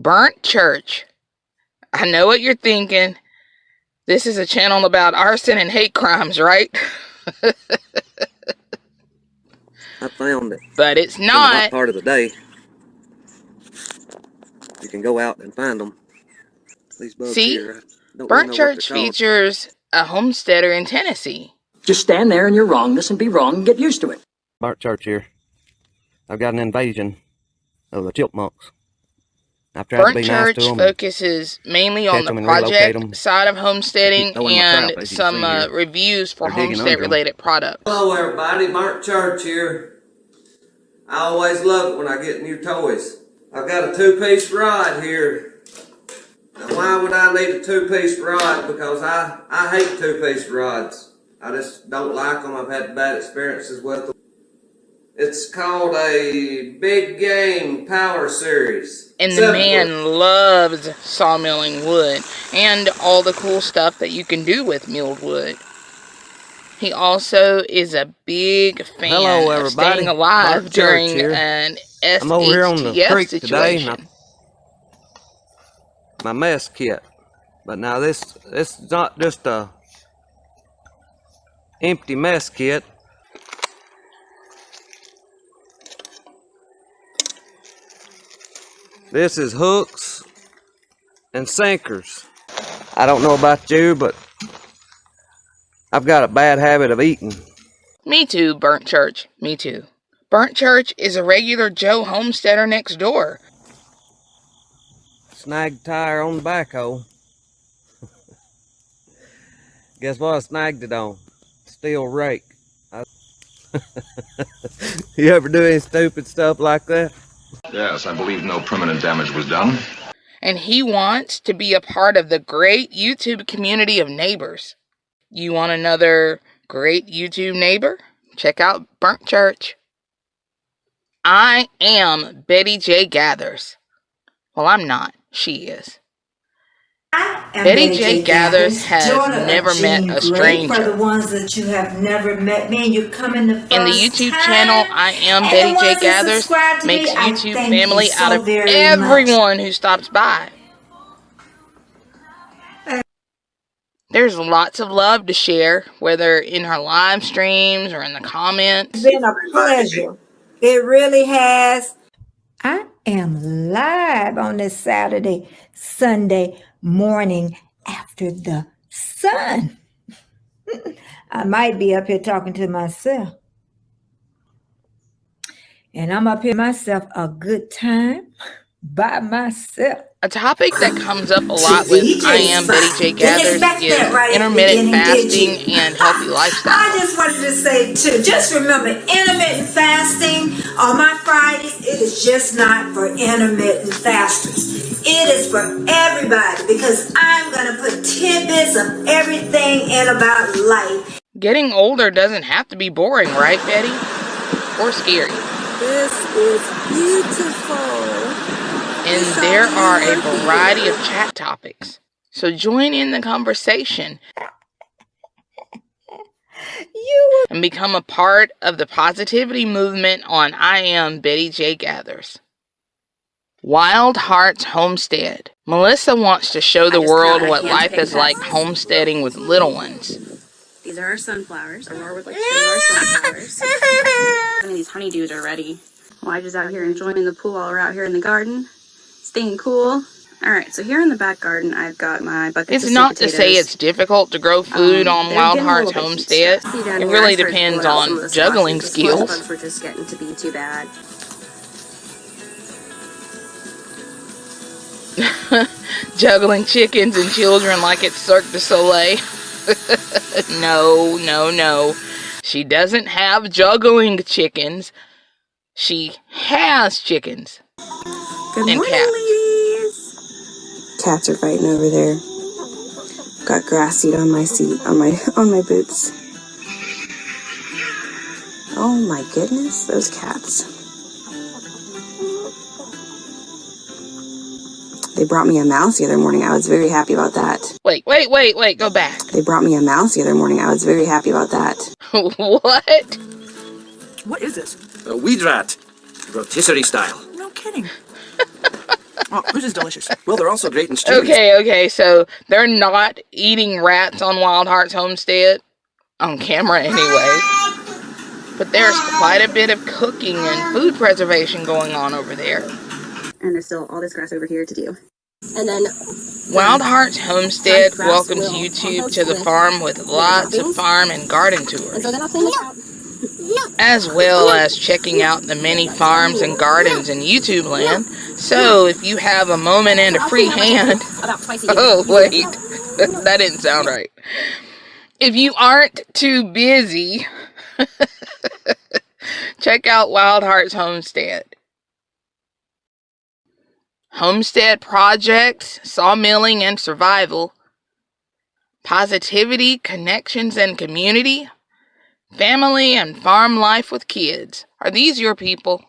Burnt Church. I know what you're thinking. This is a channel about arson and hate crimes, right? I found it. But it's In the not. part of the day. You can go out and find them. These bugs See? here. I really Burnt Church features a homesteader in Tennessee. Just stand there in your wrongness and be wrong and get used to it. Burnt Church here. I've got an invasion of the chipmunks. I've tried to Burnt be nice Church to them. focuses mainly on the the 'em and relocate project 'em. side of homesteading and trap, some uh, reviews for They're digging under 'em. homestead related products. Hello everybody, Burnt Church here. I always love it when I get new toys. I've got a two-piece rod here. Now why would I need a two-piece rod? Because I, I hate two-piece rods. I just don't like them. I've had bad experiences with them. It's called a Big Game Power Series. And the man foot. loves sawmilling wood and all the cool stuff that you can do with milled wood. He also is a big fan Hello, of everybody. staying alive Bart Church during here. an I'm over here on the SHTF creek today, and I- situation. my mess kit. But now this this is not just a empty mess kit. This is hooks and sinkers. I don't know about you, but I've got a bad habit of eating. Me too, Burnt Church. Me too. Burnt Church is a regular Joe homesteader next door. Snagged tire on the backhoe. Guess what I snagged it on? Steel rake. I... you ever do any stupid stuff like that? Yes, I believe no permanent damage was done. and he wants to be a part of the great YouTube community of neighbors. You want another great YouTube neighbor? Check out Burnt Church. I am Betty J. Gathers. Well, I'm not. She is. And Betty J. Gathers has daughter of never met a Blake. For stranger. the ones that you have never met me and you come in the first In the YouTube time, channel, I am and Betty J. Gathers subscribe me, makes YouTube thank you family so out of very much. everyone who stops by. There's lots of love to share, whether in her live streams or in the comments. It's been a pleasure. It really has. I am live on this Saturday, Sunday morning after the sun. I might be up here talking to myself. And I'm up here myself a good time by myself. A topic that comes up a lot with I am Betty J. Gathers is intermittent fasting and healthy lifestyle. I just wanted to say too, just remember intermittent fasting on my Fridays, it is just not for intermittent fasters. It is for everybody because I'm going to put tidbits of everything in about life. Getting older doesn't have to be boring, right, Betty? Or scary. This is beautiful. And there are a variety of chat topics. So join in the conversation You and become a part of the positivity movement on I Am Betty J. Gathers. Wild Hearts Homestead. Melissa wants to show the world what life is like homesteading with little ones. These are our sunflowers. Aurora would like to show you our sunflowers. Some of these honeydews are ready. Why just out here enjoying the pool while we're out here in the garden, staying cool. All right, so here in the back garden, I've got my buckets It's of not to say it's difficult to grow food Um, on Wild Hearts little bit too Homestead. stressed. See down It really depends pulling out some of on juggling sauces. The skills. bugs were just getting to be too bad. Juggling chickens and children like it's Cirque du Soleil. no, no, no. She doesn't have juggling chickens. She has chickens. Good And morning, cats. ladies. Cats are fighting over there. Got grass seed on my seat, on my on my boots. Oh my goodness, those cats. They brought me a mouse the other morning. I was very happy about that. Wait, wait, wait, wait, go back. They brought me a mouse the other morning. I was very happy about that. what? What is this? A weed rat. Rotisserie style. No kidding. Oh, this is delicious. Well, they're also great in stews. Okay, okay, so they're not eating rats on Wild Hearts Homestead, on camera anyway. But there's quite a bit of cooking and food preservation going on over there. And there's still all this grass over here to do. And then Wild Hearts Homestead welcomes will you to, the farm with lots of farm and garden tours, so then I'll clean this out. as well as checking out the many farms and gardens in YouTube land. So if you have a moment and a free hand, About twice a year. oh wait, that didn't sound right. If you aren't too busy, check out Wild Hearts Homestead. Homestead projects, sawmilling and survival, positivity, connections and community, family and farm life with kids. Are these your people?